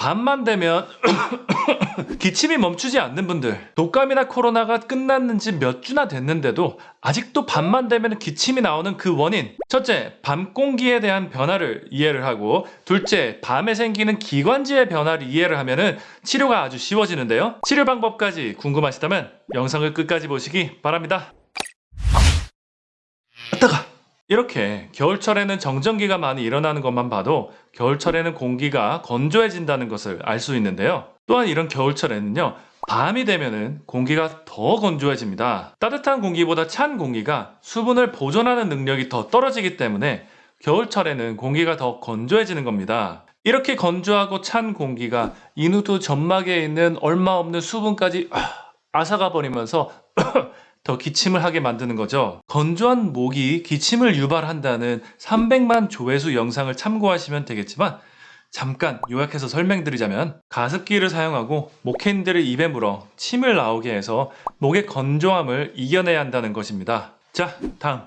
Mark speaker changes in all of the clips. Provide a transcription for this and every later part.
Speaker 1: 밤만 되면 기침이 멈추지 않는 분들 독감이나 코로나가 끝났는 지 몇 주나 됐는데도 아직도 밤만 되면 기침이 나오는 그 원인. 첫째 밤 공기에 대한 변화를 이해를 하고 둘째 밤에 생기는 기관지의 변화를 이해를 하면 은 치료가 아주 쉬워지는데요. 치료 방법까지 궁금하시다면 영상을 끝까지 보시기 바랍니다 이렇게 겨울철에는 정전기가 많이 일어나는 것만 봐도 겨울철에는 공기가 건조해진다는 것을 알 수 있는데요. 또한 이런 겨울철에는요. 밤이 되면은 공기가 더 건조해집니다. 따뜻한 공기보다 찬 공기가 수분을 보존하는 능력이 더 떨어지기 때문에 겨울철에는 공기가 더 건조해지는 겁니다. 이렇게 건조하고 찬 공기가 인후두 점막에 있는 얼마 없는 수분까지 아, 앗아가 버리면서 더 기침을 하게 만드는 거죠. 건조한 목이 기침을 유발한다는 300만 조회수 영상을 참고하시면 되겠지만 잠깐 요약해서 설명드리자면 가습기를 사용하고 목캔들을 입에 물어 침을 나오게 해서 목의 건조함을 이겨내야 한다는 것입니다. 자, 다음.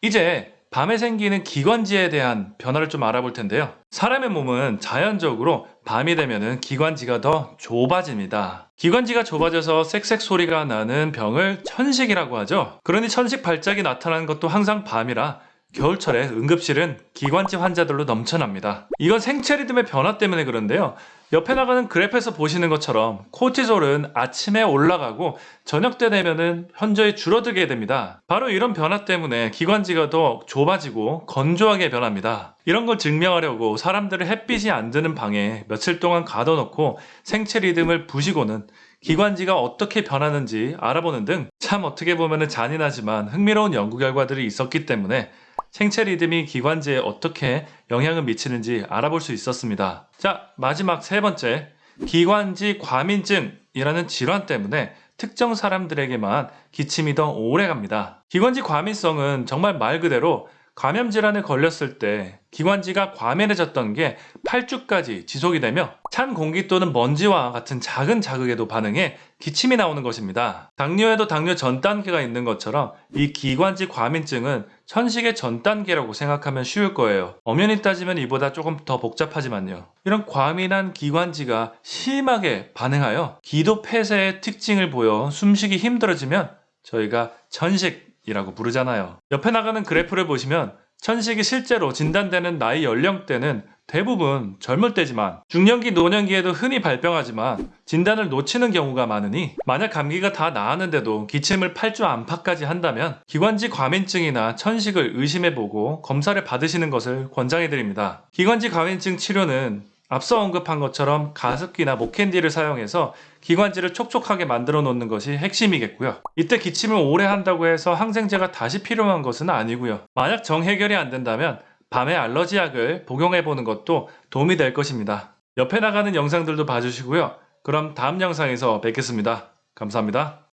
Speaker 1: 이제 밤에 생기는 기관지에 대한 변화를 좀 알아볼 텐데요. 사람의 몸은 자연적으로 밤이 되면은 기관지가 더 좁아집니다. 기관지가 좁아져서 쌕쌕 소리가 나는 병을 천식이라고 하죠. 그러니 천식 발작이 나타나는 것도 항상 밤이라 겨울철에 응급실은 기관지 환자들로 넘쳐납니다. 이건 생체 리듬의 변화 때문에 그런데요. 옆에 나가는 그래프에서 보시는 것처럼 코티졸은 아침에 올라가고 저녁 때 되면은 현저히 줄어들게 됩니다. 바로 이런 변화 때문에 기관지가 더 좁아지고 건조하게 변합니다. 이런 걸 증명하려고 사람들을 햇빛이 안 드는 방에 며칠 동안 가둬놓고 생체 리듬을 부시고는 기관지가 어떻게 변하는지 알아보는 등 참 어떻게 보면 잔인하지만 흥미로운 연구 결과들이 있었기 때문에 생체 리듬이 기관지에 어떻게 영향을 미치는지 알아볼 수 있었습니다. 자, 마지막 세 번째. 기관지 과민증이라는 질환 때문에 특정 사람들에게만 기침이 더 오래 갑니다. 기관지 과민성은 정말 말 그대로 감염 질환에 걸렸을 때 기관지가 과민해졌던 게 8주까지 지속이 되며 찬 공기 또는 먼지와 같은 작은 자극에도 반응해 기침이 나오는 것입니다. 당뇨에도 당뇨 전 단계가 있는 것처럼 이 기관지 과민증은 천식의 전 단계라고 생각하면 쉬울 거예요. 엄연히 따지면 이보다 조금 더 복잡하지만요. 이런 과민한 기관지가 심하게 반응하여 기도 폐쇄의 특징을 보여 숨쉬기 힘들어지면 저희가 천식 이라고 부르잖아요. 옆에 나가는 그래프를 보시면 천식이 실제로 진단되는 나이 연령대는 대부분 젊을 때지만 중년기 노년기에도 흔히 발병하지만 진단을 놓치는 경우가 많으니 만약 감기가 다 나았는데도 기침을 8주 안팎까지 한다면 기관지 과민증이나 천식을 의심해보고 검사를 받으시는 것을 권장해드립니다. 기관지 과민증 치료는 앞서 언급한 것처럼 가습기나 목캔디를 사용해서 기관지를 촉촉하게 만들어 놓는 것이 핵심이겠고요. 이때 기침을 오래 한다고 해서 항생제가 다시 필요한 것은 아니고요. 만약 정해결이 안 된다면 밤에 알러지 약을 복용해 보는 것도 도움이 될 것입니다. 옆에 나가는 영상들도 봐주시고요. 그럼 다음 영상에서 뵙겠습니다. 감사합니다.